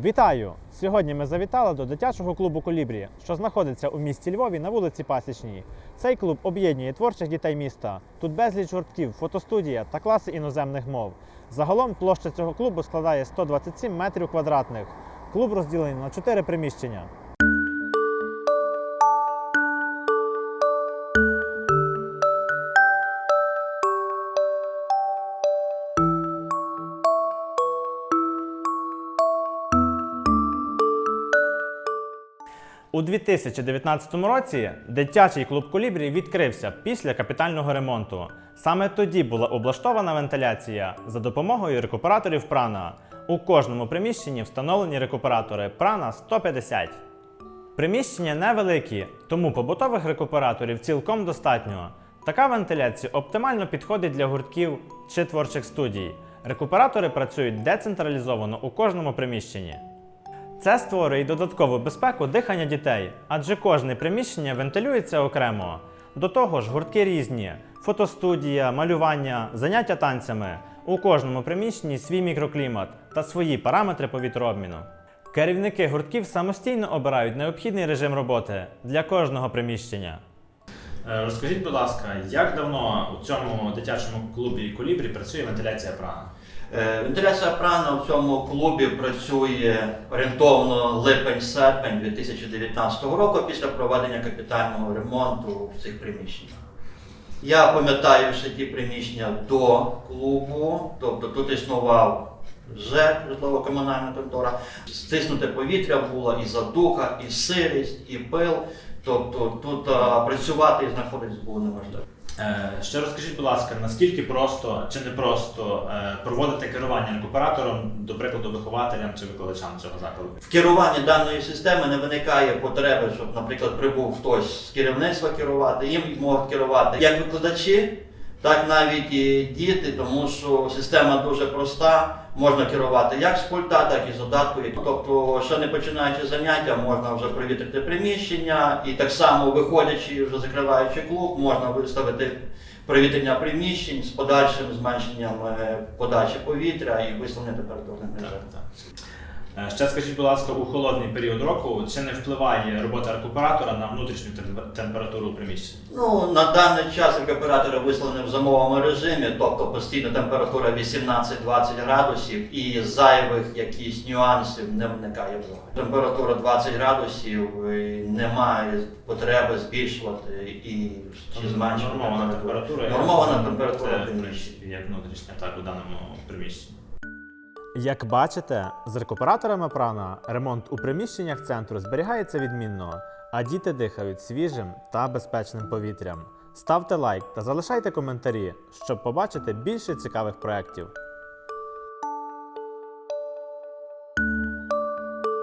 Вітаю! Сьогодні ми завітали до дитячого клубу Колібрі, що знаходиться у місті Львові на вулиці Пасічній. Цей клуб об'єднує творчих дітей міста. Тут безліч гуртків, фотостудія та класи іноземних мов. Загалом площа цього клубу складає 127 метрів квадратних. Клуб розділений на чотири приміщення. У 2019 році дитячий клуб Колібрі відкрився після капітального ремонту. Саме тоді була облаштована вентиляція за допомогою рекуператорів прана. У кожному приміщенні встановлені рекуператори прана 150. Приміщення невеликі, тому побутових рекуператорів цілком достатньо. Така вентиляція оптимально підходить для гуртків чи творчих студій. Рекуператори працюють децентралізовано у кожному приміщенні. Це створює додаткову безпеку дихання дітей, адже кожне приміщення вентилюється окремо. До того ж, гуртки різні: фотостудія, малювання, заняття танцями. У кожному приміщенні свій мікроклімат та свої параметри повітрообміну. Керівники гуртків самостійно обирають необхідний режим роботи для кожного приміщення. Е, Розкажіть, будь ласка, як давно у цьому дитячому клубі Колібрі працює вентиляція прана? Е, Вентиляція прана в цьому клубі працює орієнтовно липень-серпень 2019 року після проведення капітального ремонту в цих приміщеннях. Я пам'ятаю ще ті приміщення до клубу, тобто тут існував ЖЕК, житлово-комунальна контора. Стиснуте повітря було і задуха, і сирість, і пил. Тобто тут а, працювати і знаходитись було неможливо. Е, Ще розкажіть, будь ласка, наскільки просто чи не просто е, проводити керування рекуператором, до прикладу, вихователям чи викладачам цього закладу? В керуванні даної системи не виникає потреби, щоб, наприклад, прибув хтось з керівництва керувати, їм можуть керувати як викладачі, так навіть і діти, тому що система дуже проста. Можна керувати як з пульта, так і з додатку. Тобто, ще не починаючи заняття, можна вже привітрити приміщення, і так само виходячи, вже закриваючи клуб, можна виставити привітрення приміщень з подальшим зменшенням е, подачі повітря і виставлення температурних режимів. Е, Ще скажіть, будь ласка, у холодний період року чи не впливає робота рекуператора на внутрішню температуру приміщення? Ну, на даний час рекуператори вислані в зимовому режимі, тобто постійна температура 18-20 градусів і зайвих якісь нюансів не виникає взагалі. Температура 20 градусів, і немає потреби збільшувати і чи зменшувати Нормована температура. Нормована температура приміщення. як внутрішня, так у даному приміщенні. Як бачите, з рекуператорами прана ремонт у приміщеннях центру зберігається відмінно, а діти дихають свіжим та безпечним повітрям. Ставте лайк та залишайте коментарі, щоб побачити більше цікавих проєктів.